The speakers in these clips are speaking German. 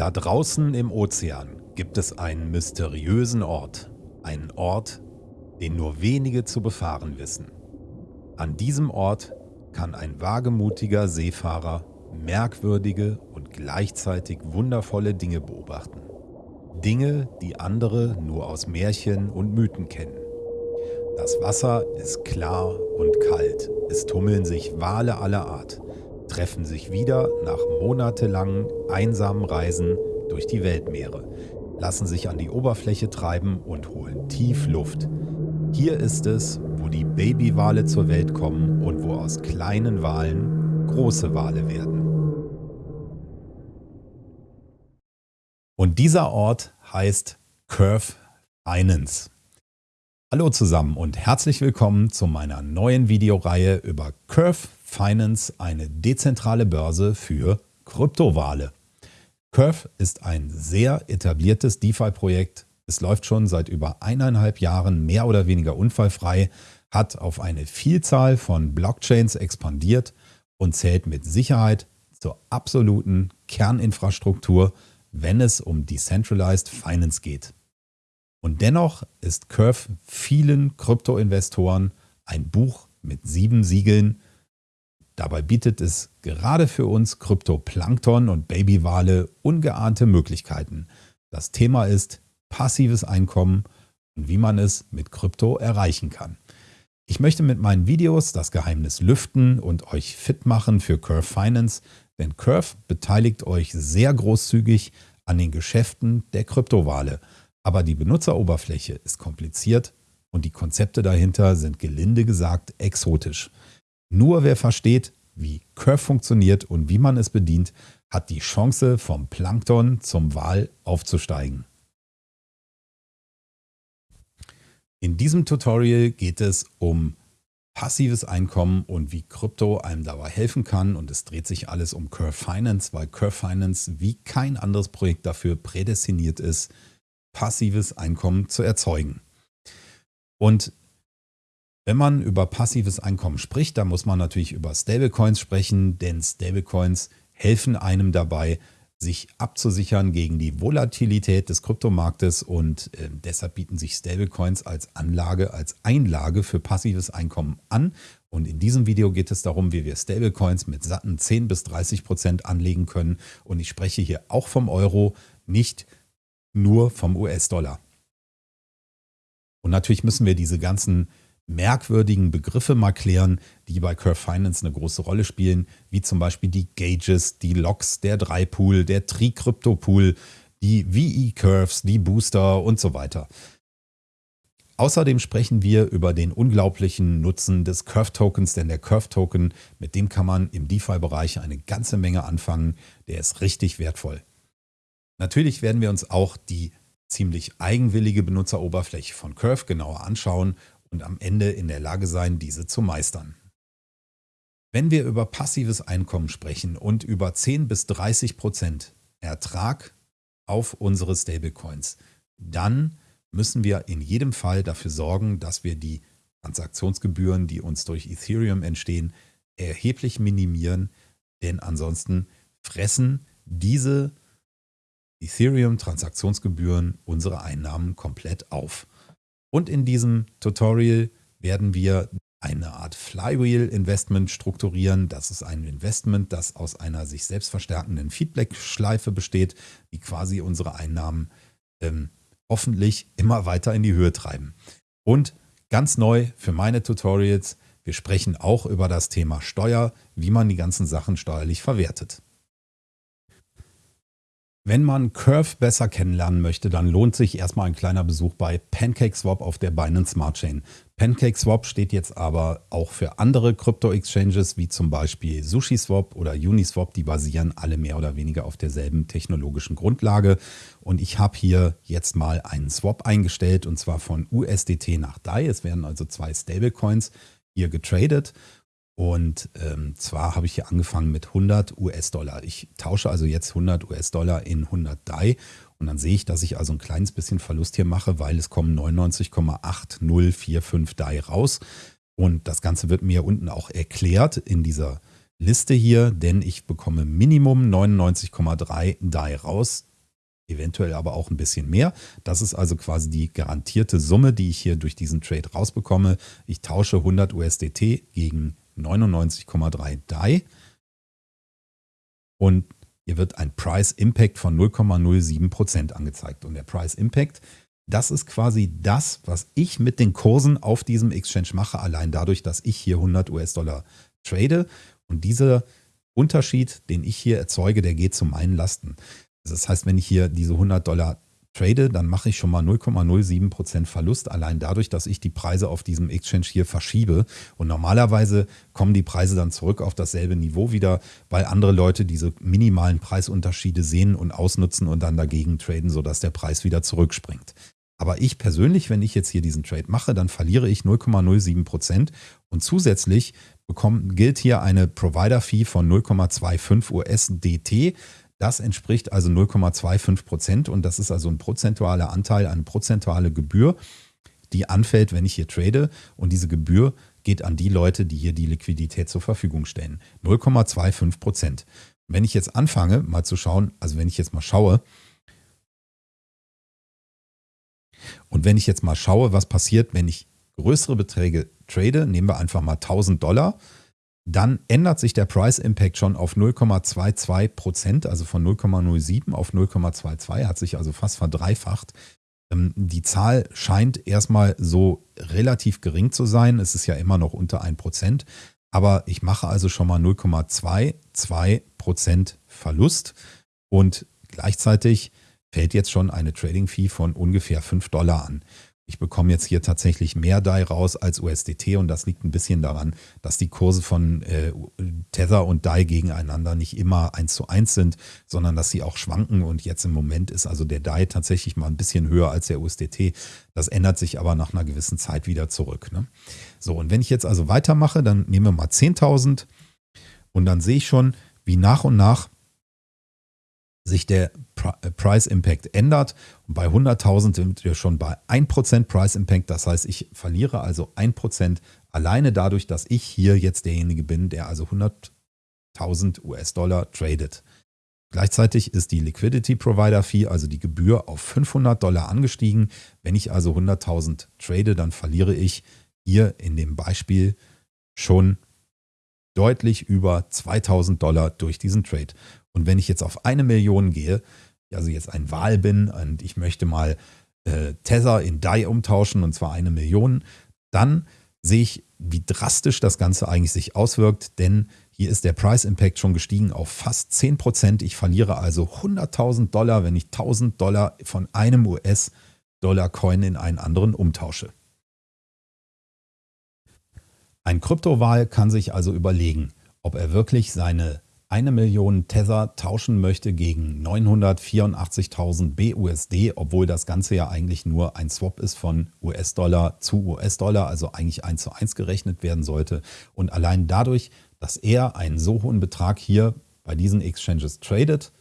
Da draußen im Ozean gibt es einen mysteriösen Ort. Einen Ort, den nur wenige zu befahren wissen. An diesem Ort kann ein wagemutiger Seefahrer merkwürdige und gleichzeitig wundervolle Dinge beobachten. Dinge, die andere nur aus Märchen und Mythen kennen. Das Wasser ist klar und kalt. Es tummeln sich Wale aller Art, treffen sich wieder nach monatelangen einsamen Reisen durch die Weltmeere, lassen sich an die Oberfläche treiben und holen tief Luft. Hier ist es, wo die Babywale zur Welt kommen und wo aus kleinen Walen große Wale werden. Und dieser Ort heißt Curve Finance. Hallo zusammen und herzlich willkommen zu meiner neuen Videoreihe über Curve Finance, eine dezentrale Börse für Kryptowale. Curve ist ein sehr etabliertes DeFi-Projekt. Es läuft schon seit über eineinhalb Jahren mehr oder weniger unfallfrei, hat auf eine Vielzahl von Blockchains expandiert und zählt mit Sicherheit zur absoluten Kerninfrastruktur wenn es um Decentralized Finance geht. Und dennoch ist Curve vielen Kryptoinvestoren ein Buch mit sieben Siegeln. Dabei bietet es gerade für uns Kryptoplankton und Babywale ungeahnte Möglichkeiten. Das Thema ist passives Einkommen und wie man es mit Krypto erreichen kann. Ich möchte mit meinen Videos das Geheimnis lüften und euch fit machen für Curve Finance, denn Curve beteiligt euch sehr großzügig an den Geschäften der Kryptowale. Aber die Benutzeroberfläche ist kompliziert und die Konzepte dahinter sind gelinde gesagt exotisch. Nur wer versteht, wie Curve funktioniert und wie man es bedient, hat die Chance vom Plankton zum Wal aufzusteigen. In diesem Tutorial geht es um passives Einkommen und wie Krypto einem dabei helfen kann. Und es dreht sich alles um Curve Finance, weil Curve Finance wie kein anderes Projekt dafür prädestiniert ist, passives Einkommen zu erzeugen. Und wenn man über passives Einkommen spricht, dann muss man natürlich über Stablecoins sprechen, denn Stablecoins helfen einem dabei, sich abzusichern gegen die Volatilität des Kryptomarktes und äh, deshalb bieten sich Stablecoins als Anlage, als Einlage für passives Einkommen an. Und in diesem Video geht es darum, wie wir Stablecoins mit satten 10 bis 30 Prozent anlegen können. Und ich spreche hier auch vom Euro, nicht nur vom US-Dollar. Und natürlich müssen wir diese ganzen merkwürdigen Begriffe mal klären, die bei Curve Finance eine große Rolle spielen, wie zum Beispiel die Gauges, die Locks, der 3-Pool, der Tri-Crypto-Pool, die VE-Curves, die Booster und so weiter. Außerdem sprechen wir über den unglaublichen Nutzen des Curve-Tokens, denn der Curve-Token, mit dem kann man im DeFi-Bereich eine ganze Menge anfangen. Der ist richtig wertvoll. Natürlich werden wir uns auch die ziemlich eigenwillige Benutzeroberfläche von Curve genauer anschauen und am Ende in der Lage sein, diese zu meistern. Wenn wir über passives Einkommen sprechen und über 10 bis 30 Prozent Ertrag auf unsere Stablecoins, dann müssen wir in jedem Fall dafür sorgen, dass wir die Transaktionsgebühren, die uns durch Ethereum entstehen, erheblich minimieren, denn ansonsten fressen diese Ethereum-Transaktionsgebühren unsere Einnahmen komplett auf. Und in diesem Tutorial werden wir eine Art Flywheel-Investment strukturieren. Das ist ein Investment, das aus einer sich selbst verstärkenden Feedback-Schleife besteht, die quasi unsere Einnahmen ähm, hoffentlich immer weiter in die Höhe treiben. Und ganz neu für meine Tutorials, wir sprechen auch über das Thema Steuer, wie man die ganzen Sachen steuerlich verwertet. Wenn man Curve besser kennenlernen möchte, dann lohnt sich erstmal ein kleiner Besuch bei PancakeSwap auf der Binance Smart Chain. PancakeSwap steht jetzt aber auch für andere Krypto-Exchanges wie zum Beispiel SushiSwap oder Uniswap. Die basieren alle mehr oder weniger auf derselben technologischen Grundlage. Und ich habe hier jetzt mal einen Swap eingestellt und zwar von USDT nach DAI. Es werden also zwei Stablecoins hier getradet. Und ähm, zwar habe ich hier angefangen mit 100 US-Dollar. Ich tausche also jetzt 100 US-Dollar in 100 DAI und dann sehe ich, dass ich also ein kleines bisschen Verlust hier mache, weil es kommen 99,8045 DAI raus. Und das Ganze wird mir unten auch erklärt in dieser Liste hier, denn ich bekomme Minimum 99,3 DAI raus. eventuell aber auch ein bisschen mehr. Das ist also quasi die garantierte Summe, die ich hier durch diesen Trade rausbekomme. Ich tausche 100 USDT gegen 99,3 DAI und hier wird ein Price Impact von 0,07% angezeigt. Und der Price Impact, das ist quasi das, was ich mit den Kursen auf diesem Exchange mache, allein dadurch, dass ich hier 100 US-Dollar trade. Und dieser Unterschied, den ich hier erzeuge, der geht zu meinen Lasten. Das heißt, wenn ich hier diese 100 Dollar trade, dann mache ich schon mal 0,07% Verlust, allein dadurch, dass ich die Preise auf diesem Exchange hier verschiebe. Und normalerweise kommen die Preise dann zurück auf dasselbe Niveau wieder, weil andere Leute diese minimalen Preisunterschiede sehen und ausnutzen und dann dagegen traden, sodass der Preis wieder zurückspringt. Aber ich persönlich, wenn ich jetzt hier diesen Trade mache, dann verliere ich 0,07% und zusätzlich bekommt, gilt hier eine Provider-Fee von 0,25 USDT. Das entspricht also 0,25 Prozent und das ist also ein prozentualer Anteil, eine prozentuale Gebühr, die anfällt, wenn ich hier trade. Und diese Gebühr geht an die Leute, die hier die Liquidität zur Verfügung stellen. 0,25 Prozent. Wenn ich jetzt anfange, mal zu schauen, also wenn ich jetzt mal schaue, und wenn ich jetzt mal schaue, was passiert, wenn ich größere Beträge trade, nehmen wir einfach mal 1000 Dollar, dann ändert sich der Price Impact schon auf 0,22 Prozent, also von 0,07 auf 0,22, hat sich also fast verdreifacht. Ähm, die Zahl scheint erstmal so relativ gering zu sein. Es ist ja immer noch unter 1 Prozent. Aber ich mache also schon mal 0,22 Prozent Verlust und gleichzeitig fällt jetzt schon eine Trading Fee von ungefähr 5 Dollar an ich bekomme jetzt hier tatsächlich mehr DAI raus als USDT und das liegt ein bisschen daran, dass die Kurse von äh, Tether und DAI gegeneinander nicht immer eins zu eins sind, sondern dass sie auch schwanken und jetzt im Moment ist also der DAI tatsächlich mal ein bisschen höher als der USDT. Das ändert sich aber nach einer gewissen Zeit wieder zurück. Ne? So, und wenn ich jetzt also weitermache, dann nehmen wir mal 10.000 und dann sehe ich schon, wie nach und nach sich der äh, Price Impact ändert. Und bei 100.000 sind wir schon bei 1% Price Impact. Das heißt, ich verliere also 1% alleine dadurch, dass ich hier jetzt derjenige bin, der also 100.000 US-Dollar tradet. Gleichzeitig ist die Liquidity Provider Fee, also die Gebühr, auf 500 Dollar angestiegen. Wenn ich also 100.000 trade, dann verliere ich hier in dem Beispiel schon deutlich über 2000 Dollar durch diesen Trade. Und wenn ich jetzt auf eine Million gehe, also jetzt ein Wahl bin und ich möchte mal äh, Tether in DAI umtauschen und zwar eine Million, dann sehe ich, wie drastisch das Ganze eigentlich sich auswirkt, denn hier ist der Price Impact schon gestiegen auf fast 10%. Ich verliere also 100.000 Dollar, wenn ich 1.000 Dollar von einem US-Dollar-Coin in einen anderen umtausche. Ein Kryptowahl kann sich also überlegen, ob er wirklich seine eine Million Tether tauschen möchte gegen 984.000 BUSD, obwohl das Ganze ja eigentlich nur ein Swap ist von US-Dollar zu US-Dollar, also eigentlich eins zu eins gerechnet werden sollte. Und allein dadurch, dass er einen so hohen Betrag hier bei diesen Exchanges tradet,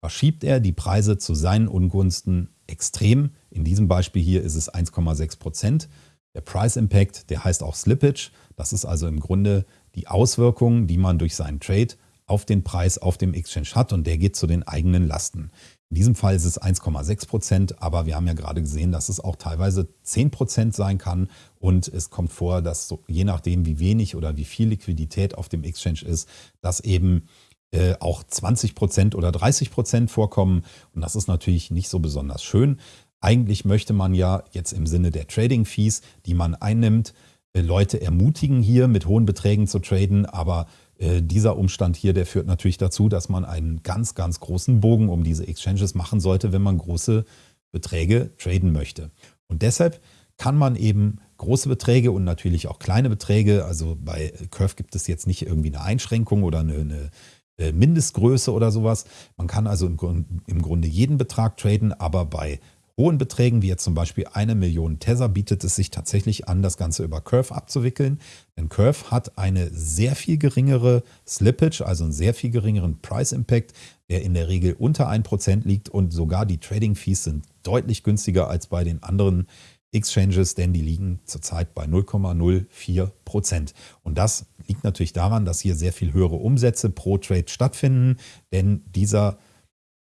verschiebt er die Preise zu seinen Ungunsten extrem. In diesem Beispiel hier ist es 1,6 Prozent. Der Price Impact, der heißt auch Slippage. Das ist also im Grunde die Auswirkungen, die man durch seinen Trade auf den Preis auf dem Exchange hat und der geht zu den eigenen Lasten. In diesem Fall ist es 1,6 Prozent, aber wir haben ja gerade gesehen, dass es auch teilweise 10 Prozent sein kann und es kommt vor, dass so, je nachdem, wie wenig oder wie viel Liquidität auf dem Exchange ist, dass eben äh, auch 20 Prozent oder 30 Prozent vorkommen und das ist natürlich nicht so besonders schön. Eigentlich möchte man ja jetzt im Sinne der Trading Fees, die man einnimmt, Leute ermutigen, hier mit hohen Beträgen zu traden, aber äh, dieser Umstand hier, der führt natürlich dazu, dass man einen ganz, ganz großen Bogen um diese Exchanges machen sollte, wenn man große Beträge traden möchte. Und deshalb kann man eben große Beträge und natürlich auch kleine Beträge, also bei Curve gibt es jetzt nicht irgendwie eine Einschränkung oder eine, eine äh, Mindestgröße oder sowas. Man kann also im, im Grunde jeden Betrag traden, aber bei hohen Beträgen, wie jetzt zum Beispiel eine Million Tether, bietet es sich tatsächlich an, das Ganze über Curve abzuwickeln. Denn Curve hat eine sehr viel geringere Slippage, also einen sehr viel geringeren Price Impact, der in der Regel unter 1% liegt und sogar die Trading Fees sind deutlich günstiger als bei den anderen Exchanges, denn die liegen zurzeit bei 0,04%. Und das liegt natürlich daran, dass hier sehr viel höhere Umsätze pro Trade stattfinden, denn dieser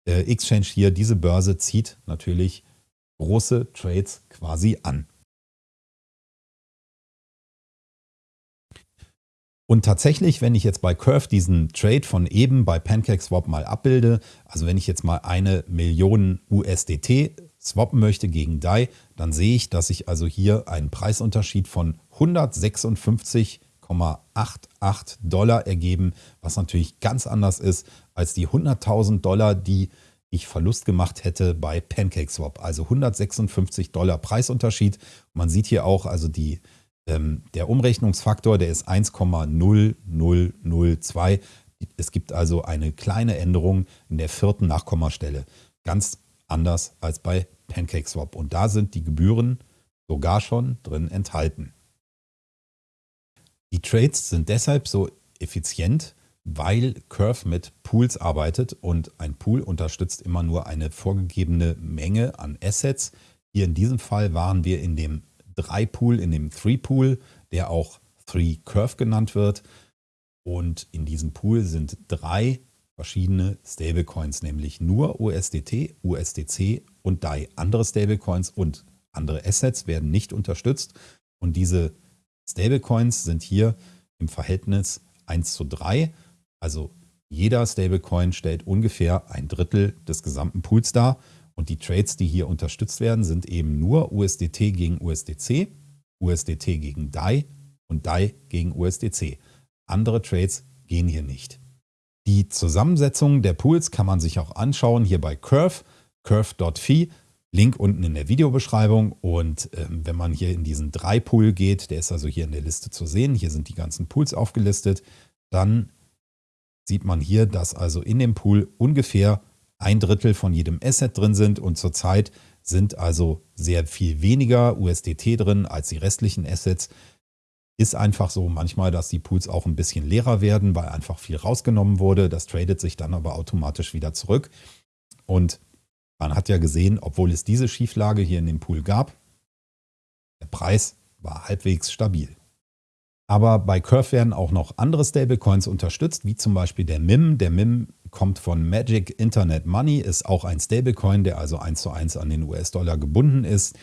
äh, Exchange hier, diese Börse zieht natürlich große Trades quasi an. Und tatsächlich, wenn ich jetzt bei Curve diesen Trade von eben bei PancakeSwap mal abbilde, also wenn ich jetzt mal eine Million USDT swappen möchte gegen DAI, dann sehe ich, dass ich also hier einen Preisunterschied von 156,88 Dollar ergeben, was natürlich ganz anders ist als die 100.000 Dollar, die ich Verlust gemacht hätte bei PancakeSwap. Also 156 Dollar Preisunterschied. Man sieht hier auch, also die, ähm, der Umrechnungsfaktor, der ist 1,0002. Es gibt also eine kleine Änderung in der vierten Nachkommastelle. Ganz anders als bei PancakeSwap. Und da sind die Gebühren sogar schon drin enthalten. Die Trades sind deshalb so effizient, weil Curve mit Pools arbeitet und ein Pool unterstützt immer nur eine vorgegebene Menge an Assets. Hier in diesem Fall waren wir in dem 3-Pool, in dem 3-Pool, der auch 3-Curve genannt wird. Und in diesem Pool sind drei verschiedene Stablecoins, nämlich nur USDT, USDC und DAI. Andere Stablecoins und andere Assets werden nicht unterstützt. Und diese Stablecoins sind hier im Verhältnis 1 zu 3 also jeder Stablecoin stellt ungefähr ein Drittel des gesamten Pools dar. Und die Trades, die hier unterstützt werden, sind eben nur USDT gegen USDC, USDT gegen DAI und DAI gegen USDC. Andere Trades gehen hier nicht. Die Zusammensetzung der Pools kann man sich auch anschauen hier bei Curve, curve.fi. Link unten in der Videobeschreibung. Und ähm, wenn man hier in diesen drei Pool geht, der ist also hier in der Liste zu sehen, hier sind die ganzen Pools aufgelistet, dann sieht man hier, dass also in dem Pool ungefähr ein Drittel von jedem Asset drin sind und zurzeit sind also sehr viel weniger USDT drin als die restlichen Assets. Ist einfach so manchmal, dass die Pools auch ein bisschen leerer werden, weil einfach viel rausgenommen wurde. Das tradet sich dann aber automatisch wieder zurück. Und man hat ja gesehen, obwohl es diese Schieflage hier in dem Pool gab, der Preis war halbwegs stabil. Aber bei Curve werden auch noch andere Stablecoins unterstützt, wie zum Beispiel der MIM. Der MIM kommt von Magic Internet Money, ist auch ein Stablecoin, der also eins zu eins an den US-Dollar gebunden ist.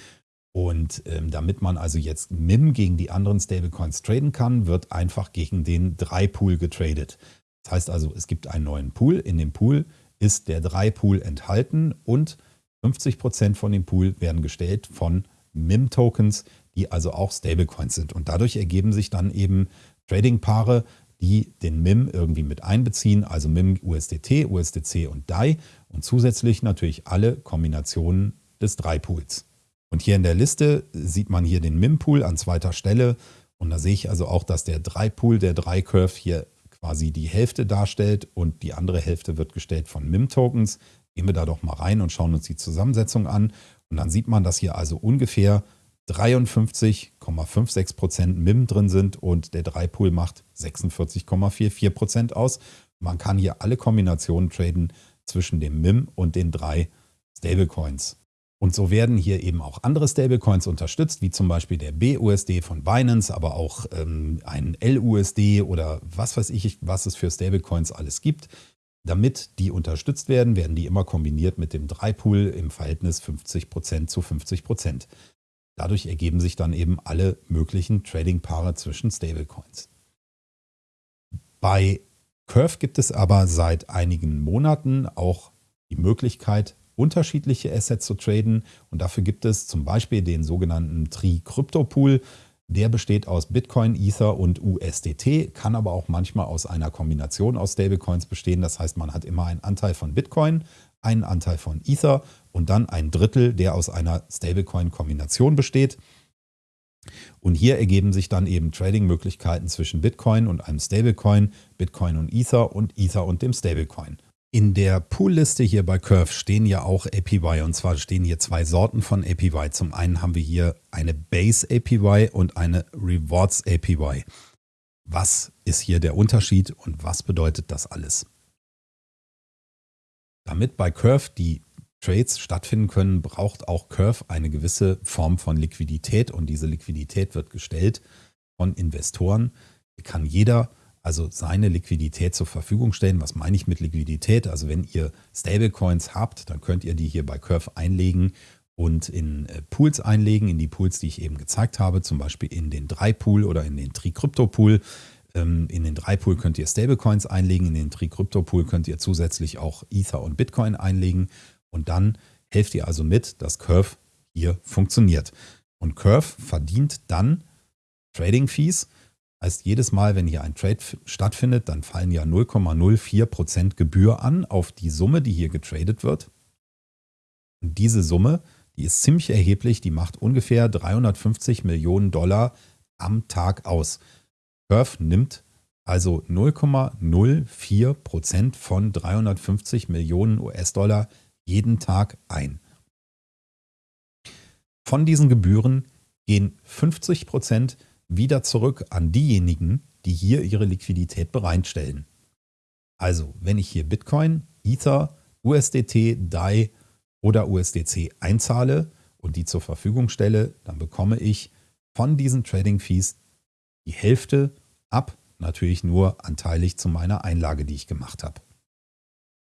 Und ähm, damit man also jetzt MIM gegen die anderen Stablecoins traden kann, wird einfach gegen den 3-Pool getradet. Das heißt also, es gibt einen neuen Pool. In dem Pool ist der 3-Pool enthalten und 50% von dem Pool werden gestellt von MIM-Tokens, die also auch Stablecoins sind. Und dadurch ergeben sich dann eben Trading-Paare, die den MIM irgendwie mit einbeziehen, also MIM USDT, USDC und DAI und zusätzlich natürlich alle Kombinationen des Drei-Pools. Und hier in der Liste sieht man hier den MIM-Pool an zweiter Stelle und da sehe ich also auch, dass der Drei-Pool, der Drei-Curve hier quasi die Hälfte darstellt und die andere Hälfte wird gestellt von MIM-Tokens. Gehen wir da doch mal rein und schauen uns die Zusammensetzung an und dann sieht man, dass hier also ungefähr 53,56% MIM drin sind und der 3-Pool macht 46,44% aus. Man kann hier alle Kombinationen traden zwischen dem MIM und den drei Stablecoins. Und so werden hier eben auch andere Stablecoins unterstützt, wie zum Beispiel der BUSD von Binance, aber auch ähm, ein LUSD oder was weiß ich, was es für Stablecoins alles gibt. Damit die unterstützt werden, werden die immer kombiniert mit dem 3-Pool im Verhältnis 50% zu 50%. Dadurch ergeben sich dann eben alle möglichen Trading-Paare zwischen Stablecoins. Bei Curve gibt es aber seit einigen Monaten auch die Möglichkeit, unterschiedliche Assets zu traden. Und dafür gibt es zum Beispiel den sogenannten Tri Crypto Pool. Der besteht aus Bitcoin, Ether und USDT, kann aber auch manchmal aus einer Kombination aus Stablecoins bestehen. Das heißt, man hat immer einen Anteil von Bitcoin, einen Anteil von Ether und dann ein Drittel, der aus einer Stablecoin-Kombination besteht. Und hier ergeben sich dann eben Trading-Möglichkeiten zwischen Bitcoin und einem Stablecoin, Bitcoin und Ether und Ether und dem Stablecoin. In der Poolliste hier bei Curve stehen ja auch APY und zwar stehen hier zwei Sorten von APY. Zum einen haben wir hier eine Base APY und eine Rewards APY. Was ist hier der Unterschied und was bedeutet das alles? Damit bei Curve die Trades stattfinden können, braucht auch Curve eine gewisse Form von Liquidität und diese Liquidität wird gestellt von Investoren. Hier kann jeder also seine Liquidität zur Verfügung stellen. Was meine ich mit Liquidität? Also wenn ihr Stablecoins habt, dann könnt ihr die hier bei Curve einlegen und in äh, Pools einlegen, in die Pools, die ich eben gezeigt habe, zum Beispiel in den 3-Pool oder in den Tri-Crypto-Pool. Ähm, in den 3-Pool könnt ihr Stablecoins einlegen, in den Tri-Crypto-Pool könnt ihr zusätzlich auch Ether und Bitcoin einlegen und dann helft ihr also mit, dass Curve hier funktioniert. Und Curve verdient dann Trading-Fees Heißt, jedes Mal, wenn hier ein Trade stattfindet, dann fallen ja 0,04% Gebühr an auf die Summe, die hier getradet wird. Und diese Summe, die ist ziemlich erheblich, die macht ungefähr 350 Millionen Dollar am Tag aus. Curve nimmt also 0,04% von 350 Millionen US-Dollar jeden Tag ein. Von diesen Gebühren gehen 50 Prozent wieder zurück an diejenigen, die hier ihre Liquidität bereitstellen. Also, wenn ich hier Bitcoin, Ether, USDT, DAI oder USDC einzahle und die zur Verfügung stelle, dann bekomme ich von diesen Trading Fees die Hälfte ab, natürlich nur anteilig zu meiner Einlage, die ich gemacht habe.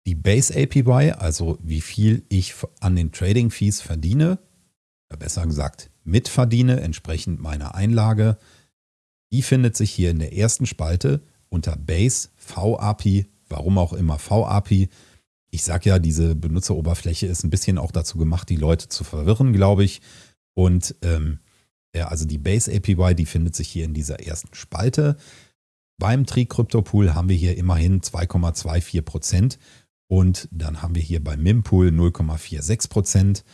Die Base APY, also wie viel ich an den Trading Fees verdiene, besser gesagt mitverdiene, entsprechend meiner Einlage. Die findet sich hier in der ersten Spalte unter Base VAPI, warum auch immer VAPI. Ich sage ja, diese Benutzeroberfläche ist ein bisschen auch dazu gemacht, die Leute zu verwirren, glaube ich. Und ähm, ja, also die Base APY, die findet sich hier in dieser ersten Spalte. Beim Tri Crypto Pool haben wir hier immerhin 2,24 Prozent und dann haben wir hier beim MIM-Pool 0,46 Prozent.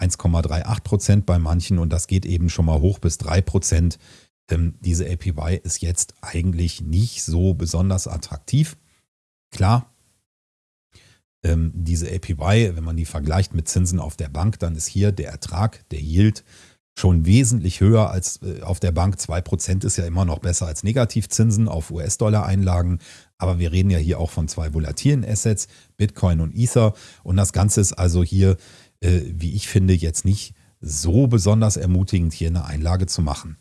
1,38 Prozent bei manchen und das geht eben schon mal hoch bis 3 Prozent. Ähm, diese APY ist jetzt eigentlich nicht so besonders attraktiv. Klar, ähm, diese APY, wenn man die vergleicht mit Zinsen auf der Bank, dann ist hier der Ertrag, der Yield, schon wesentlich höher als äh, auf der Bank. 2% ist ja immer noch besser als Negativzinsen auf US-Dollar-Einlagen. Aber wir reden ja hier auch von zwei volatilen Assets, Bitcoin und Ether. Und das Ganze ist also hier äh, wie ich finde, jetzt nicht so besonders ermutigend, hier eine Einlage zu machen.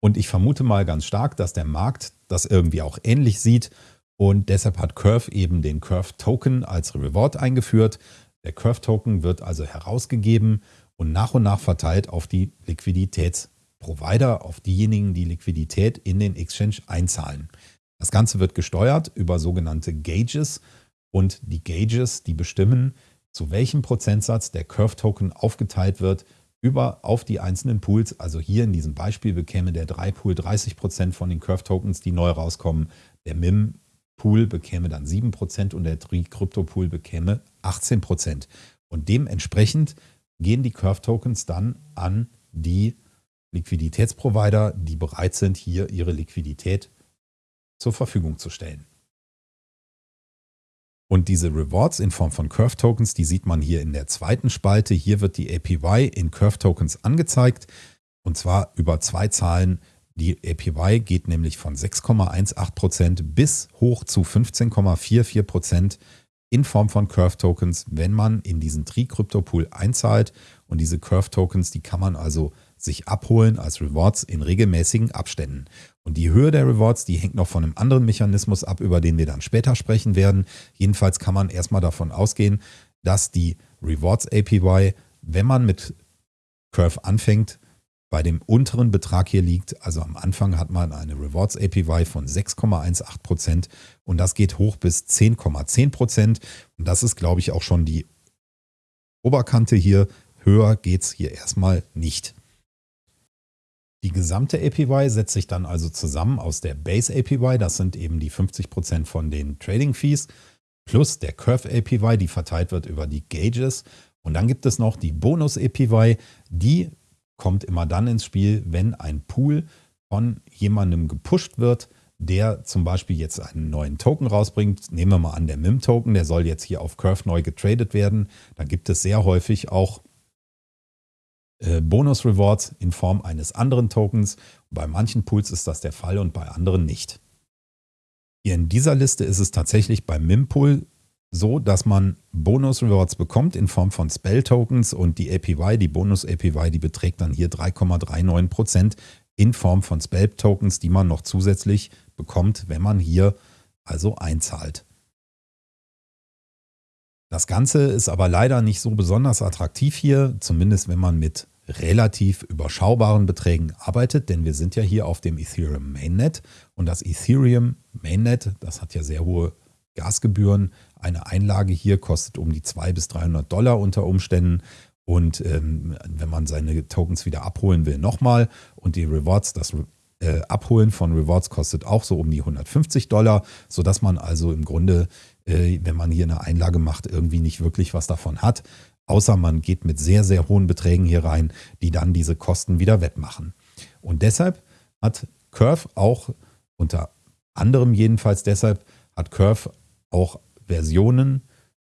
Und ich vermute mal ganz stark, dass der Markt das irgendwie auch ähnlich sieht und deshalb hat Curve eben den Curve Token als Reward eingeführt. Der Curve Token wird also herausgegeben und nach und nach verteilt auf die Liquiditätsprovider, auf diejenigen, die Liquidität in den Exchange einzahlen. Das Ganze wird gesteuert über sogenannte Gauges und die Gauges, die bestimmen, zu welchem Prozentsatz der Curve-Token aufgeteilt wird über auf die einzelnen Pools. Also hier in diesem Beispiel bekäme der 3-Pool 30% von den Curve-Tokens, die neu rauskommen. Der MIM-Pool bekäme dann 7% und der Tri-Crypto-Pool bekäme 18%. Und dementsprechend gehen die Curve-Tokens dann an die Liquiditätsprovider, die bereit sind, hier ihre Liquidität zur Verfügung zu stellen. Und diese Rewards in Form von Curve Tokens, die sieht man hier in der zweiten Spalte. Hier wird die APY in Curve Tokens angezeigt und zwar über zwei Zahlen. Die APY geht nämlich von 6,18% bis hoch zu 15,44% in Form von Curve Tokens, wenn man in diesen Tri-Crypto-Pool einzahlt. Und diese Curve Tokens, die kann man also sich abholen als Rewards in regelmäßigen Abständen. Und die Höhe der Rewards, die hängt noch von einem anderen Mechanismus ab, über den wir dann später sprechen werden. Jedenfalls kann man erstmal davon ausgehen, dass die Rewards APY, wenn man mit Curve anfängt, bei dem unteren Betrag hier liegt. Also am Anfang hat man eine Rewards APY von 6,18% und das geht hoch bis 10,10%. Und das ist, glaube ich, auch schon die Oberkante hier. Höher geht es hier erstmal nicht. Die gesamte APY setzt sich dann also zusammen aus der Base APY, das sind eben die 50% von den Trading Fees, plus der Curve APY, die verteilt wird über die Gauges. Und dann gibt es noch die Bonus APY, die kommt immer dann ins Spiel, wenn ein Pool von jemandem gepusht wird, der zum Beispiel jetzt einen neuen Token rausbringt. Nehmen wir mal an, der MIM-Token, der soll jetzt hier auf Curve neu getradet werden. Da gibt es sehr häufig auch äh, Bonus-Rewards in Form eines anderen Tokens. Bei manchen Pools ist das der Fall und bei anderen nicht. Hier in dieser Liste ist es tatsächlich beim MIM-Pool so, dass man Bonus-Rewards bekommt in Form von Spell-Tokens und die APY, die Bonus-APY, die beträgt dann hier 3,39% in Form von Spell-Tokens, die man noch zusätzlich bekommt, wenn man hier also einzahlt. Das Ganze ist aber leider nicht so besonders attraktiv hier, zumindest wenn man mit relativ überschaubaren Beträgen arbeitet, denn wir sind ja hier auf dem Ethereum Mainnet und das Ethereum Mainnet, das hat ja sehr hohe Gasgebühren. Eine Einlage hier kostet um die 200 bis 300 Dollar unter Umständen und ähm, wenn man seine Tokens wieder abholen will, nochmal und die Rewards, das äh, Abholen von Rewards kostet auch so um die 150 Dollar, sodass man also im Grunde, äh, wenn man hier eine Einlage macht, irgendwie nicht wirklich was davon hat. Außer man geht mit sehr, sehr hohen Beträgen hier rein, die dann diese Kosten wieder wettmachen. Und deshalb hat Curve auch, unter anderem jedenfalls deshalb, hat Curve auch Versionen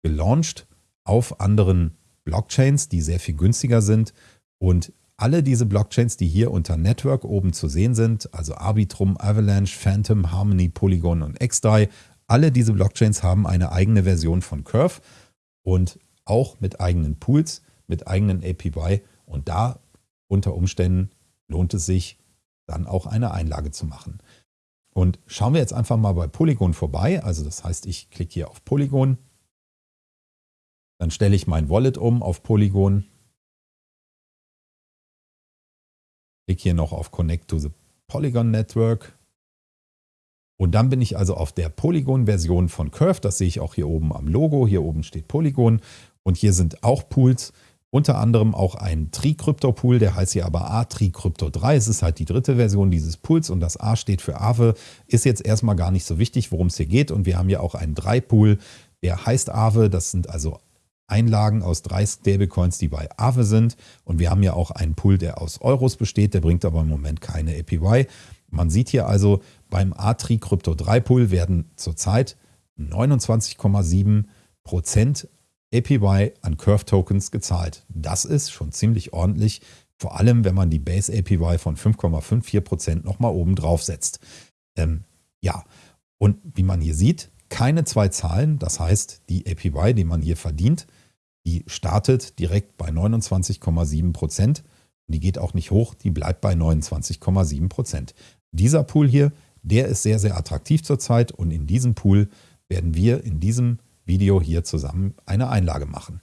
gelauncht auf anderen Blockchains, die sehr viel günstiger sind. Und alle diese Blockchains, die hier unter Network oben zu sehen sind, also Arbitrum, Avalanche, Phantom, Harmony, Polygon und XDAI, alle diese Blockchains haben eine eigene Version von Curve und auch mit eigenen Pools, mit eigenen APY und da unter Umständen lohnt es sich dann auch eine Einlage zu machen. Und schauen wir jetzt einfach mal bei Polygon vorbei. Also das heißt, ich klicke hier auf Polygon. Dann stelle ich mein Wallet um auf Polygon. Klicke hier noch auf Connect to the Polygon Network. Und dann bin ich also auf der Polygon-Version von Curve. Das sehe ich auch hier oben am Logo. Hier oben steht Polygon. Und hier sind auch Pools, unter anderem auch ein Tricrypto-Pool, der heißt hier aber A-Tricrypto 3. Es ist halt die dritte Version dieses Pools und das A steht für Aave. Ist jetzt erstmal gar nicht so wichtig, worum es hier geht. Und wir haben hier auch einen 3-Pool, der heißt Aave. Das sind also Einlagen aus drei Stablecoins, die bei Aave sind. Und wir haben ja auch einen Pool, der aus Euros besteht. Der bringt aber im Moment keine APY. Man sieht hier also, beim A-Tri Crypto 3 Pool werden zurzeit 29,7 Prozent APY an Curve Tokens gezahlt. Das ist schon ziemlich ordentlich, vor allem wenn man die Base APY von 5,54% nochmal oben drauf setzt. Ähm, ja, und wie man hier sieht, keine zwei Zahlen, das heißt die APY, die man hier verdient, die startet direkt bei 29,7% und die geht auch nicht hoch, die bleibt bei 29,7%. Dieser Pool hier, der ist sehr, sehr attraktiv zurzeit und in diesem Pool werden wir in diesem Video hier zusammen eine Einlage machen.